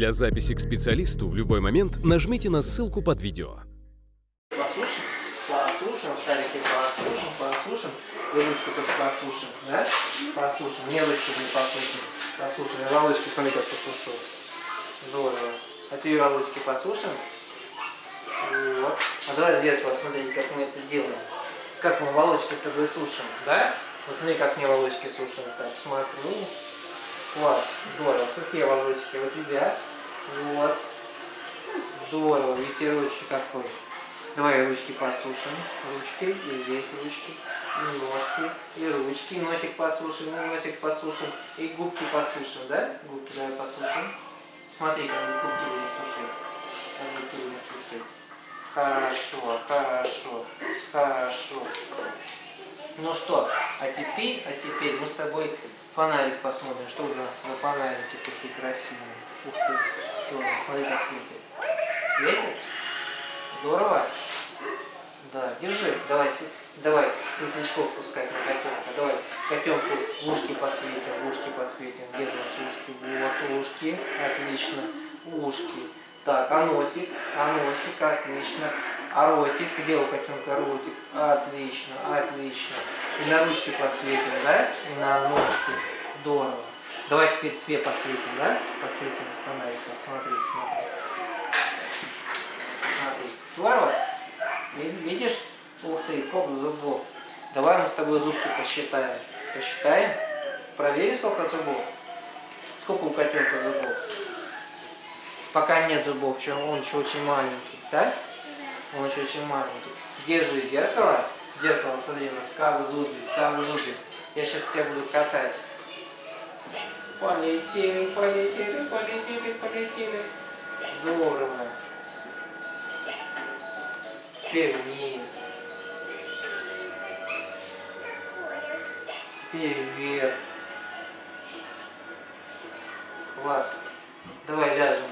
Для записи к специалисту в любой момент нажмите на ссылку под видео. Послушаем, послушаем, шарики послушаем, послушаем. Ручку тоже послушаем, да? Послушаем. Мне ручку не послушаем. Послушаем. И волосики, смотри, как послушал. Здорово. А ты и волосики послушаем? Вот. А давай зеркало смотрите, как мы это делаем. Как мы волосики с тобой сушим, да? Вот смотри, как мне волосики сушим. Так, смотрю. Класс, здорово. Сухие волосики у тебя. Вот. Здорово, ветерочек какой. Давай ручки посушим. Ручки, и здесь ручки, и ножки, и ручки. Носик посушим, и носик посушим. И губки посушим, да? Губки давай посушим. Смотри, как губки будем сушить. Как губки будем сушить. Хорошо, хорошо, хорошо. Ну что, а теперь, а теперь мы с тобой фонарик посмотрим. Что у нас за фонарики такие красивые. Ух ты, темный, смотри, как светит. Светит? Здорово? Да, держи, давай, давай светлячков пускать на котенка. Давай котенку ушки подсветим, ушки подсветим. Где у нас ушки? Вот ушки, отлично, ушки. Так, а носик, а носик, отлично. А ротик, где у котенка ротик? Отлично, отлично. И на ручки подсветим, да? И на ножки. Здорово. Давай теперь тебе посветим, да? Посветим фонариком. Смотри, смотри. Смотри. Здорово? Видишь? Ух ты, сколько зубов. Давай мы с тобой зубки посчитаем. Посчитаем? Проверим, сколько зубов. Сколько у котенка зубов? Пока нет зубов, он еще очень маленький, да? Он еще очень маленький. Держи зеркало. Зеркало, смотри, у нас как зубы, как зубы. Я сейчас тебя буду катать. Полетели, полетели, полетели, полетели. Здорово. Теперь вниз. Теперь вверх. Класс. Давай ляжем.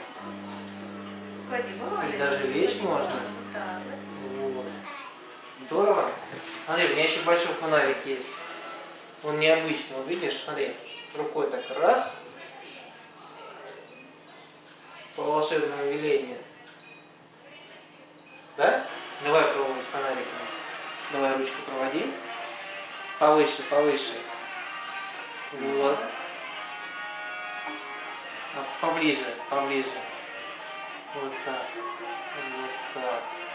И даже лечь можно. Здорово. Смотри, у меня еще большой фонарик есть. Он необычный, вот видишь, смотри. Рукой так раз. По волшебному велению. Да? Давай пробовать фонариком. Давай ручку проводи. Повыше, повыше. Вот. А, поближе, поближе. Вот так. Вот так.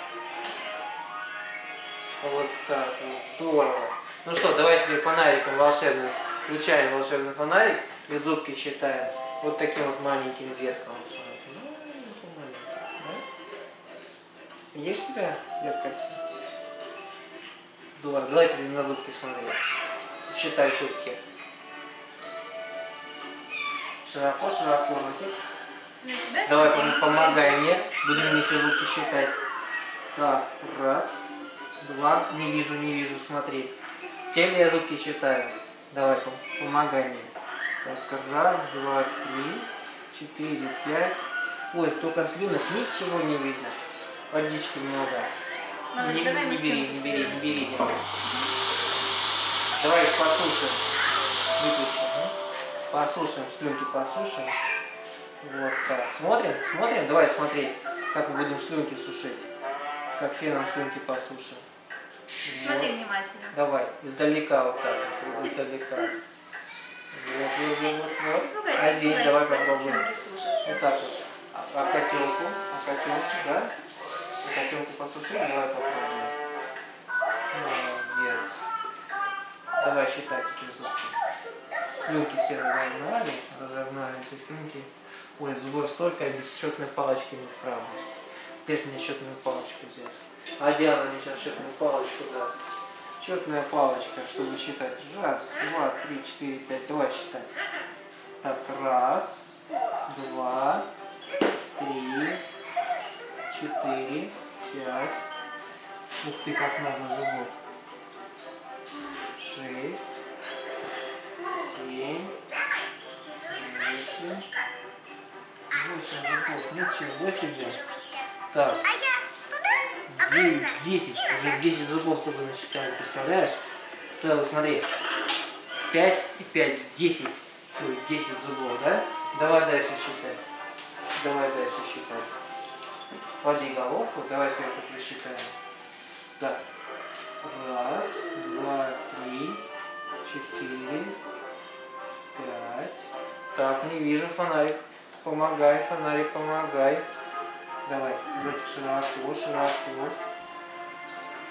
Вот так. Здорово. Ну что, давайте теперь фонариком волшебным. Включаем волшебный фонарик и зубки считаем. Вот таким вот маленьким зеркалом смотрим. Видишь себя в зеркальце? Здорово. Давай теперь на зубки смотри. Считай зубки. Широко, широко ротик. Давай пом помогай мне. Будем вместе зубки считать. Так, раз, два. Не вижу, не вижу, смотри. Теперь я зубки считаю. Давай, пом помогай мне. Так, раз, два, три, четыре, пять. Ой, столько слюнок, ничего не видно. Водички много. Малыш, не, давай не бери, не бери, не бери. Не. Давай их послушаем. Выключим. а? Послушаем, слюнки послушаем. Вот так. Смотрим, смотрим. Давай смотреть, как мы будем слюнки сушить. Как феном слюнки посушим. Смотри Вот. внимательно. Давай, издалека вот так, вот, издалека. Вот, вот, вот, вот. Ну, А здесь давай попробуем. Вот так вот. А, а котелку, а котелку, да? А котелку посушили, давай попробуем. Молодец. Давай считай теперь зубки. Слюнки все разогнали, разогнали эти слюнки. Ой, зубов столько, я без счетной палочки не справлюсь. Же мне счетную палочку взять? А Диана мне сейчас счетную палочку даст. Счетная палочка, чтобы считать. Раз, два, три, четыре, пять. Давай считать. Так, раз, два, три, четыре, пять. Ух ты, как много зубов. Шесть, семь, восемь. Восемь зубов. Ничего себе. Так. Девять, десять. Уже десять зубов с тобой насчитали, представляешь? Целый, смотри. Пять и пять. Десять. Целых десять зубов, да? Давай дальше считать. Давай дальше считай. Клади головку, давай сверху присчитаем. Так. Раз, два, три, четыре, пять. Так, не вижу фонарик. Помогай, фонарик, помогай. Давай, ротик широко, широко.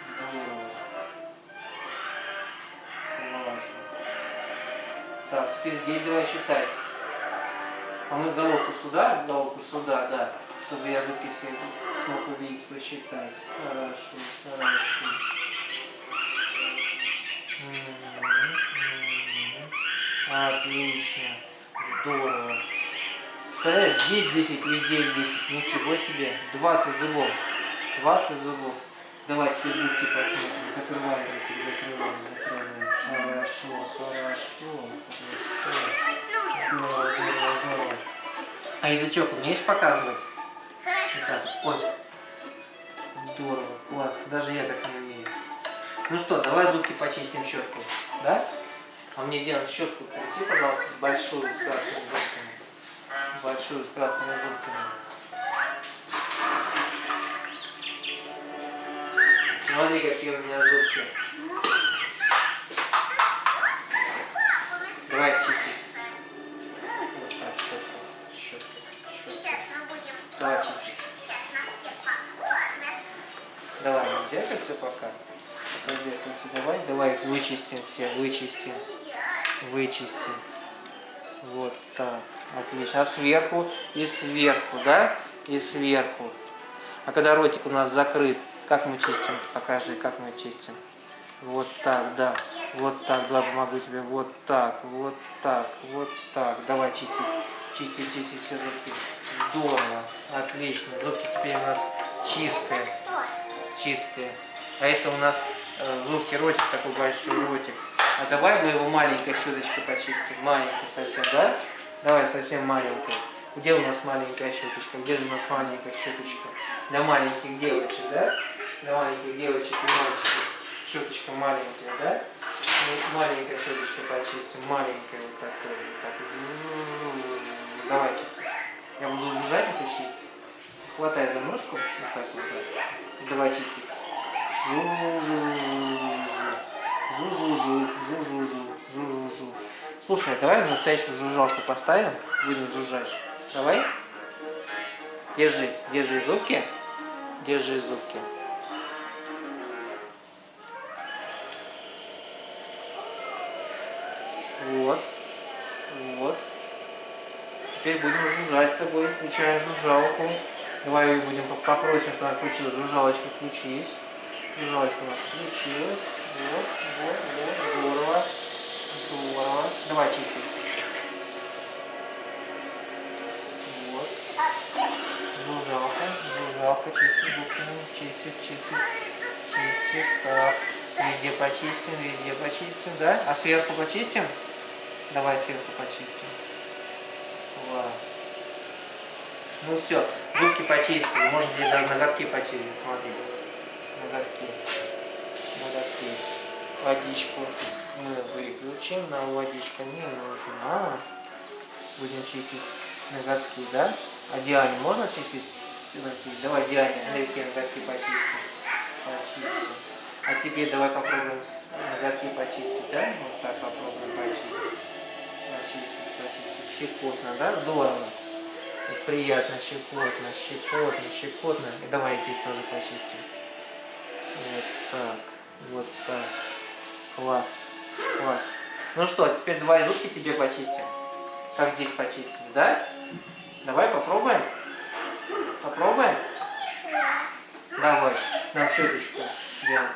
Здорово. Классно. Так, теперь здесь давай считать. А мы головку сюда, головку сюда, да, чтобы я руки все смог увидеть, посчитать. Хорошо, хорошо. Отлично. Здорово. Представляешь, здесь 10, везде 10. Ничего себе. 20 зубов. 20 зубов. Давай руки посмотрим. Закрывай руки, закрывай, закрывай. Хорошо, хорошо, хорошо. Здорово, здорово, здорово. А язычок умеешь показывать? Так, ой. Здорово, класс. Даже я так не умею. Ну что, давай зубки почистим щетку. Да? А мне делать щетку принеси, пожалуйста, большую с красными зубками. Большую с красными зубками. Смотри, какие у меня зубки. Давай чистить. Мы будем Давай чистить. Давай, зеркальце пока. Пока зеркальце давай. Давай вычистим все, вычистим. Вычистим. Вот так. Отлично. А сверху и сверху, да? И сверху. А когда ротик у нас закрыт, как мы чистим? Покажи, как мы чистим. Вот так, да. Вот так, да, помогу тебе. Вот так, вот так, вот так. Давай чистить. Чистить, чистить все зубки. Здорово. Отлично. Зубки теперь у нас чистые чистые. А это у нас э, зубки ротик, такой большой ротик. А давай мы его маленькой щеточкой почистим. Маленькой совсем, да? Давай совсем маленькой. Где у нас маленькая щеточка? Где же у нас маленькая щеточка? Для маленьких девочек, да? Для маленьких девочек и мальчиков. Щеточка маленькая, да? Ну, маленькая щеточка почистим. Маленькая вот такая. Вот так. Давай чистить. Я буду жужжать это чистить. Хватай за ножку. Вот так вот. да. Давай чистить. Жу-жу-жу, жу-жу-жу, жу-жу-жу. Слушай, давай настоящую жужжалку поставим, будем жужжать. Давай. Держи, держи зубки. Держи зубки. Вот. Вот. Теперь будем жужжать с тобой. Включаем жужжалку. Давай будем поп- попросим, чтобы она включилась. Жужжалочка включись. Жужжалочка у нас включилась. Вот, вот, вот. Здорово. Здорово. Давай чистить. Вот. Жужжалка. Жужжалка. Чистит зубками. Чистит, чистит. Чистит. Так. Везде почистим, везде почистим, да? А сверху почистим? Давай сверху почистим. Класс. Ну все, зубки почистили. Здесь даже ноготки почистить, смотри. Ноготки. Ноготки. Водичку мы выключим, нам водичка не нужна. Будем чистить ноготки, да? А Диане можно чистить ноготки? Давай, Диане, ноготки, ноготки почистим. Почистим. А теперь давай попробуем ноготки почистить, да? Вот так попробуем почистить. Почистить, почистить. Щекотно, да? Здорово. Приятно, щекотно, щекотно, щекотно. И давай здесь тоже почистим. Вот так, вот так. Класс, класс. Ну что, теперь давай зубки тебе почистим. Как здесь почистить, да? Давай попробуем. Попробуем? Давай, на щеточку делаем.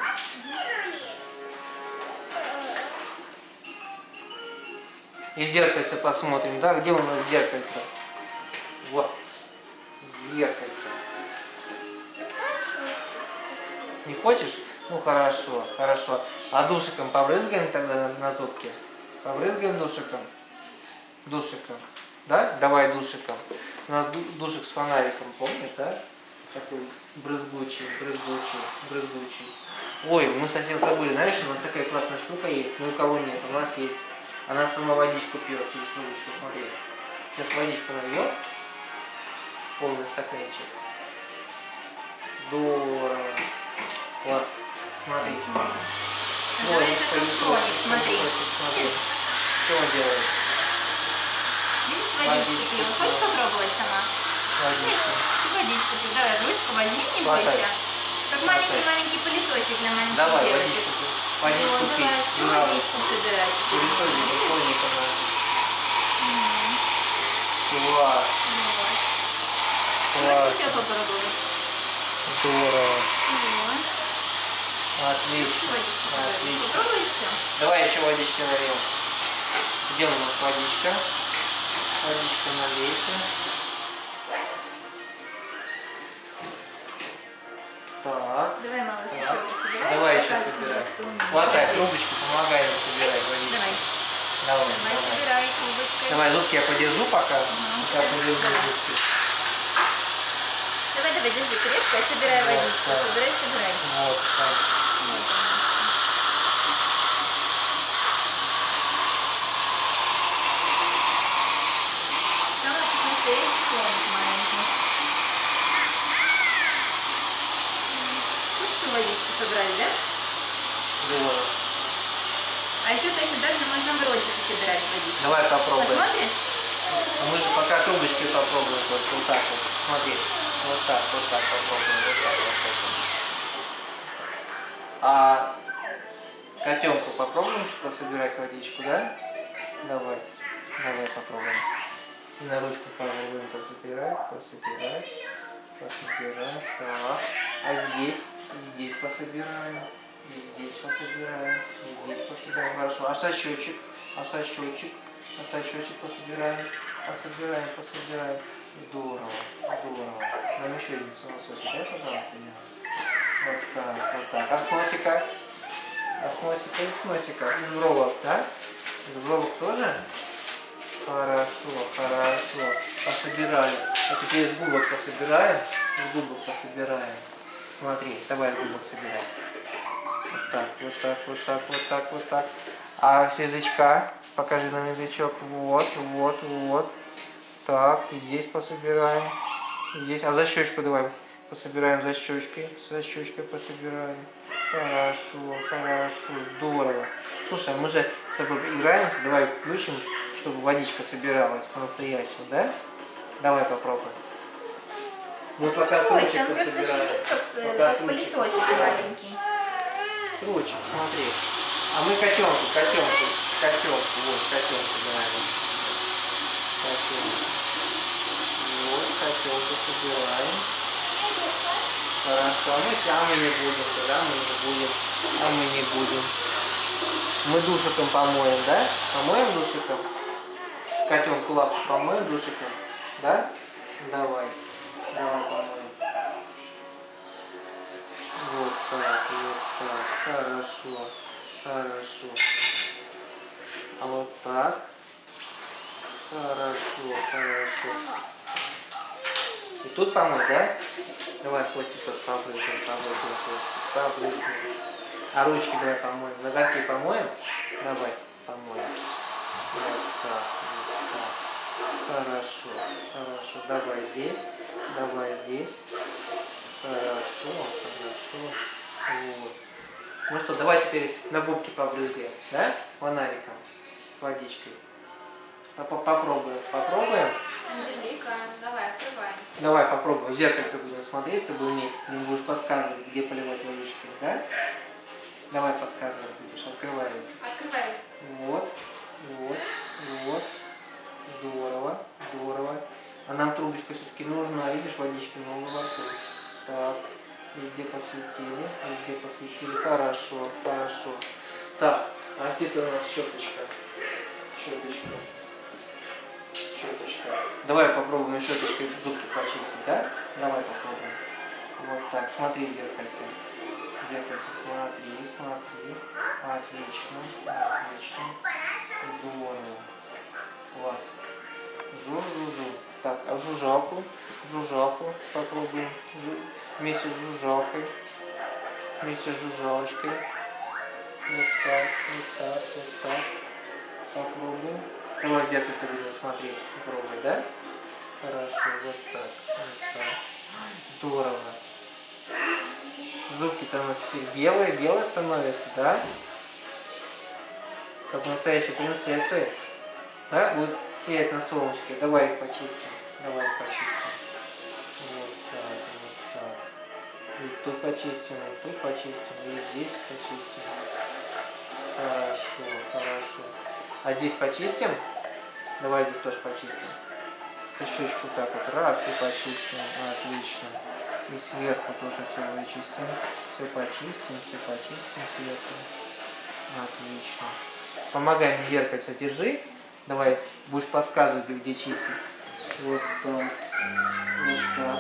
И зеркальце посмотрим, да? Где у нас зеркальце? Вот. Зеркальце. Не хочешь? Ну хорошо, хорошо. А душиком побрызгаем тогда на, зубки? Побрызгаем душиком? Душиком. Да? Давай душиком. У нас ду- душик с фонариком, помнишь, да? Такой брызгучий, брызгучий, брызгучий. Ой, мы совсем забыли, знаешь, у нас такая классная штука есть, но у кого нет, у нас есть. Она сама водичку пьет через трубочку, смотри. Сейчас водичку нальет. полный стаканчик. Здорово. Класс. Смотри. Ой, Называется пылесос, супсоник, смотри. смотри. Что он делает? Видишь, водички да. Хочешь попробовать сама? Водичку пей. Давай, ручку возьми, не бойся. Как маленький-маленький пылесосик для маленьких Давай, девочек. водичку. Вот, Водичку пей. давай, всю Браво. водичку собирай. Пылесосик, пылесосик у нас. Класс. Вот. Класс. Здорово. Вот. Отлично. Отлично. Давай еще водички нальем. Где у нас водичка? Водичка налейте. Так. Давай, малыш, Так. еще пособирай. Давай еще собирай. мне. Хватай трубочку, помогай нам собирать водичку. Давай. Давай, Давай, собирай трубочкой. Давай, зубки я подержу пока. Ага. Пока подержу Давай. зубки. Давай, давай, держи крепко, собирай Вот водичку. так. Собирай, собирай. Вот так. Вот собрали, да? Здорово. А еще точно так же можно в ротике собирать водичку. Давай попробуем. Посмотришь? А Мы же пока трубочки попробуем только вот так вот. Смотри. Вот так, вот так попробуем. Вот так попробуем. А котенку попробуем пособирать водичку, да? Давай. Давай попробуем. И на ручку попробуем пособирать, пособирать, пособирать. Так. А здесь? Здесь пособираем. И здесь пособираем. И здесь пособираем. Хорошо. А сосчетчик? А сосчетчик? А сосчетчик пособираем. Пособираем, пособираем. Здорово, здорово. Нам еще один сосочек, дай, пожалуйста, Диана. Вот так, вот так. А с носика? А с носика и с носика. Из бровок, да? Из бровок тоже? Хорошо, хорошо. Пособирали. А теперь из губок пособираем. Из губок пособираем. Смотри, давай губок собирай. Вот так, вот так, вот так, вот так, вот так. А с язычка? Покажи нам язычок. Вот, вот, вот. Так, здесь пособираем. Здесь. А за щечку давай пособираем за щечкой. За щечкой пособираем. Хорошо, хорошо, здорово. Слушай, а мы же с тобой играемся, давай включим, чтобы водичка собиралась по-настоящему, да? Давай попробуем. Мы пока Ой, срочек он просто пособираем. шумит, как, Пока пылесосик маленький. Смотри. А мы котенку, котенку, котенку, вот, котенку давай. Котенку. Вот, котенку собираем. Хорошо, а мы, а мы не будем, тогда мы не будем. А мы не будем. Мы душиком помоем, да? Помоем душиком? Котенку лапку помоем душиком? Да? Давай. Давай помоем. Вот так, вот так. Хорошо. Хорошо. А вот так. Хорошо, хорошо. И тут помыть, да? Давай хвостик побрызгаем, побрызгаем, хвостик, побрызгаем. А ручки давай помоем. Ноготки помоем? Давай, помоем. Вот так, вот так. Хорошо, хорошо. Давай здесь, давай здесь. Хорошо, хорошо. Вот. Ну что, давай теперь на губки побрызгаем, да? Фонариком, с водичкой. Поп- Попробуем, попробуем. Анжелика, давай, открывай. Давай попробуем, в зеркальце будем смотреть с тобой вместе. Ты мне будешь подсказывать, где поливать водичкой, да? Давай подсказывать будешь, открывай. Открывай. Вот, вот, вот. Здорово, здорово. А нам трубочка все-таки нужна, видишь, водички много вокруг. Так, везде посветили, везде посветили. Хорошо, хорошо. Так, а где-то у нас щеточка. Щеточка. Давай попробуем щеточкой зубки почистить, да? Давай попробуем. Вот так, смотри зеркальце. Зеркальце смотри, смотри. Отлично, отлично. Здорово. Класс. Жу-жу-жу. Так, а жужжалку? Жужжалку попробуем. Жу- Вместе с жужжалкой. Вместе с жужжалочкой. Вот так, вот так, вот так. Попробуем. Давай в зеркальце будем смотреть. Пробуй, да? Хорошо, вот так. Здорово. Зубки-то у нас теперь белые, белые становятся, да? Как настоящие принцессы. Да, будут сиять на солнышке. Давай их почистим. Давай их почистим. Вот так, вот так. И тут почистим, и тут почистим, и здесь почистим. Хорошо, хорошо. А здесь почистим? Давай здесь тоже почистим. Щечку так вот раз и почистим. Отлично. И сверху тоже все вычистим. Все почистим, все почистим сверху. Отлично. Помогай зеркальце держи. Давай, будешь подсказывать, где чистить. Вот так. Вот так.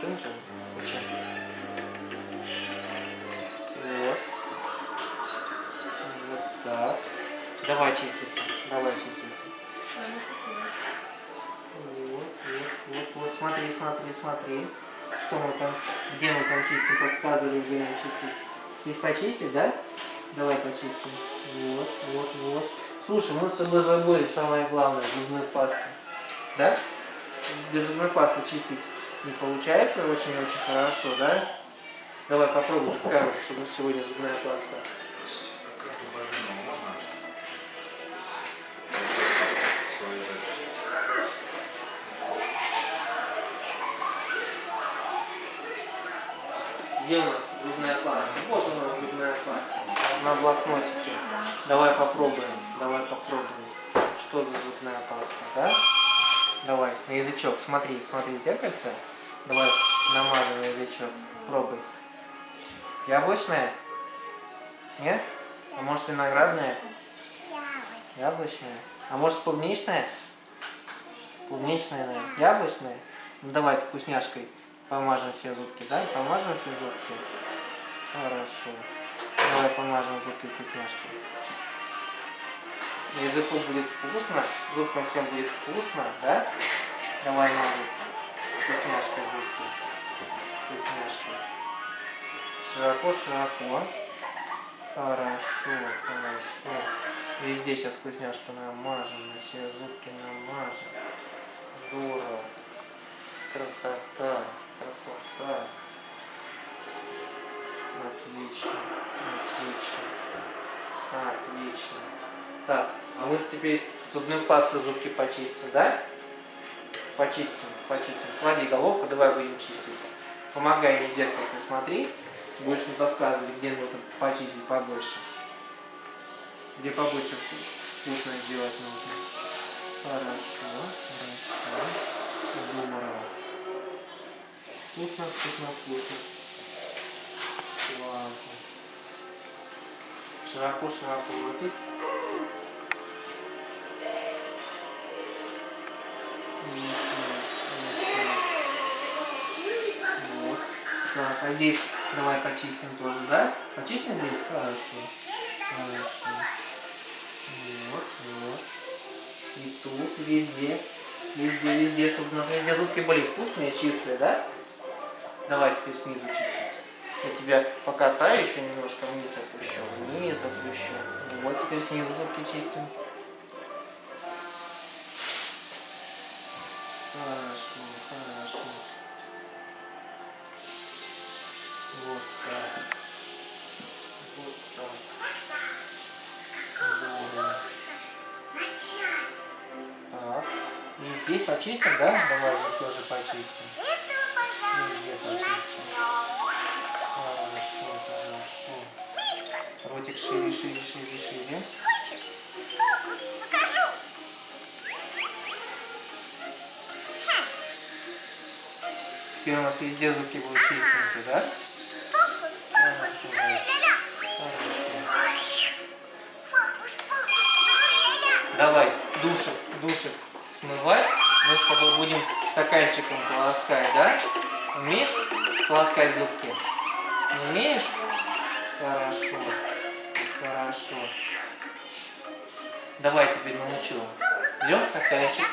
Вот. Давай чиститься. Давай чиститься. Вот, вот, вот, вот. Смотри, смотри, смотри. Что мы там, где мы там чистим, подсказывали, где нам чистить. Здесь почистить, да? Давай почистим. Вот, вот, вот. Слушай, мы с тобой забыли самое главное, зубную пасту. Да? Без зубной пасты чистить не получается очень-очень хорошо, да? Давай попробуем, нас сегодня зубная паста. Где у нас зубная паста? Вот у нас зубная паста. На блокнотике. Давай попробуем. Давай попробуем. Что за зубная паста, да? Давай, на язычок. Смотри, смотри зеркальце. Давай намажем на язычок. Пробуй. Яблочная? Нет? А может виноградная? Яблочная. А может клубничная? Клубничная, наверное. Яблочная? Ну давай вкусняшкой помажем все зубки, да? Помажем все зубки. Хорошо. Давай помажем зубки вкусняшкой. Языку будет вкусно, зубкам всем будет вкусно, да? Давай мажем вкусняшкой зубки. Вкусняшкой. Широко-широко. Хорошо, хорошо. Везде сейчас вкусняшку намажем, на все зубки намажем. Здорово. Красота, красота. Отлично, отлично. Отлично. Так, а мы теперь зубную пасту зубки почистим, да? Почистим, почистим. Клади головку, давай будем чистить. Помогай мне в зеркало смотри. Будешь мне подсказывать, где нужно почистить побольше. Где побольше вкусно сделать нужно. Хорошо, хорошо. Вкусно, вкусно, вкусно. Классно. Широко, широко. Вот. Так, а здесь давай почистим тоже, да? Почистим здесь? Хорошо. Хорошо. Вот, вот. И тут, везде. Везде, везде, чтобы у нас везде зубки были вкусные, чистые, да? Давай теперь снизу чистить. Я тебя покатаю еще немножко вниз опущу. Вниз опущу. Вот теперь снизу зубки чистим. Хорошо, хорошо. Вот так. Вот так. Начать. Так. И здесь почистим, да? Давай тоже почистим. Теперь у нас везде зубки будут чистенькие, да? Фокус, фокус. Хорошо. Фокус, фокус, тру-ля-ля. Давай, душик, душик смывай. Мы с тобой будем стаканчиком полоскать, да? Умеешь полоскать зубки? Не умеешь? Хорошо. Хорошо. Давай теперь научу. Идем стаканчик.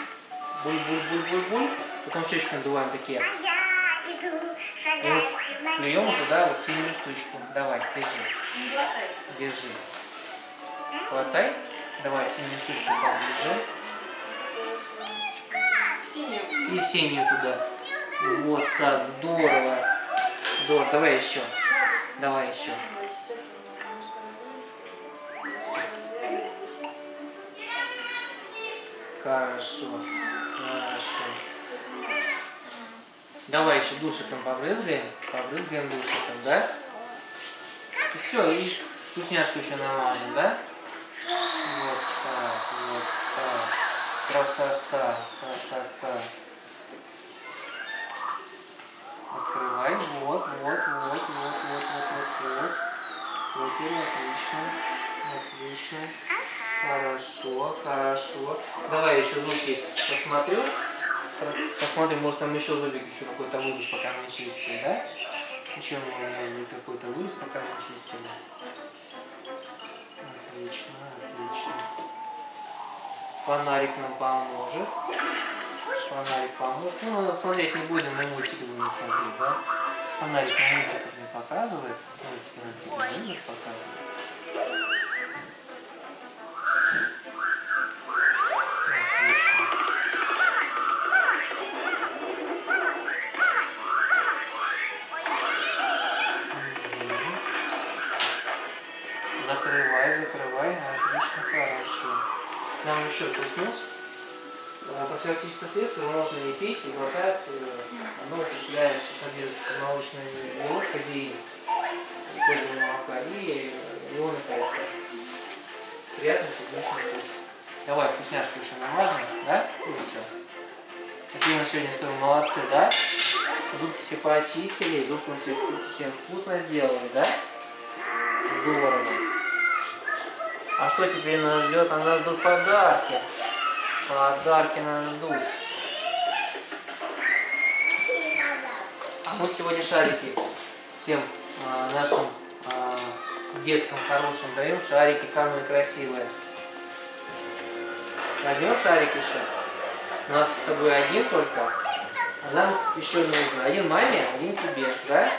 Буль-буль-буль-буль-буль. Потом щечку надуваем такие. На плюем туда вот синюю штучку. Давай, держи. Держи. Хватай. Давай синюю штучку держи. И синюю туда. Вот так, здорово. Здорово. Давай еще. Давай еще. Хорошо. Хорошо. Давай еще душиком побрызгаем. Побрызгаем душиком, да? И все, и вкусняшку еще намажем, да? Вот так, вот так. Красота, красота. Открывай. Вот, вот, вот, вот, вот, вот, вот, вот. Супер, отлично. Отлично. Хорошо, хорошо. Давай еще зубки посмотрю. Посмотрим, может там еще зубик еще какой-то вырос, пока мы чистили, да? Еще может быть какой-то вырос, пока мы чистили. Отлично, отлично. Фонарик нам поможет. Фонарик поможет. Ну, смотреть не будем, мы мультики будем смотреть, да? Фонарик на мультиках не показывает. Мультики на телевизор показывает. Нам еще плюс а, Профилактическое средство можно и пить, и глотать. э, Оно укрепляет, содержит молочный белок, казеин, молока и ионы кальция. Приятный клубничный вкус. Давай вкусняшку еще намажем, да? И все. Какие мы сегодня с тобой молодцы, да? Зубки все почистили, зубки мы все, всем вкусно сделали, да? Здорово. А что теперь нас ждет? Нас ждут подарки. Подарки нас ждут. А мы сегодня шарики всем а, нашим а, деткам хорошим даем. Шарики самые красивые. Возьмем шарик еще. У нас с тобой один только. А нам еще нужно. Один маме, один тебе, да.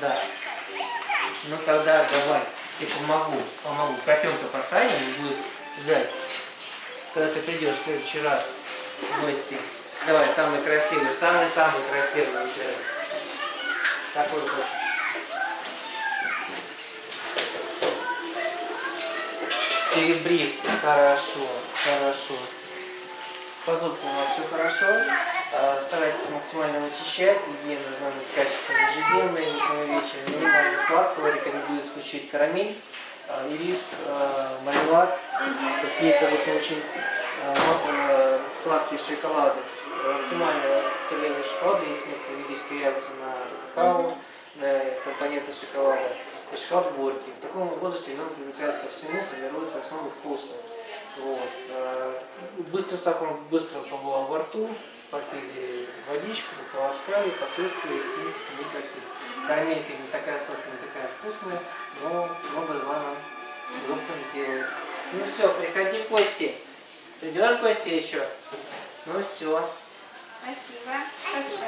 Да. Ну тогда давай, я помогу, помогу. Котенка посадим и будет ждать. Когда ты придешь в следующий раз в гости. Давай, самый красивый, самый-самый красивый выбирай. Какой хочешь? Серебристый, хорошо, хорошо. По зубкам у вас все хорошо. А, Старайтесь максимально вычищать. Гигиена должна быть качественной, ежедневной, утром и вечером. Минимально сладкого рекомендую исключить карамель, ирис, а, мармелад. Какие-то вот очень э, сладкие шоколады. Э, Оптимальное потребление шоколада, если некоторые видические реакции на какао, на компоненты шоколада. И шоколад горький. В таком возрасте ребенок привыкает ко всему, формируется основа вкуса. Вот. э, Быстро сахар быстро побывал во рту, попили водичку, полоскали, последствий, в принципе, никаких. Карамелька не такая сладкая, не такая вкусная, но много зла нам группа не делает. Ну все, приходи, Кости. Придешь, Кости, еще? Ну все. Спасибо. Спасибо.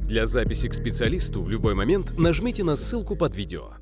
Для записи к специалисту в любой момент нажмите на ссылку под видео.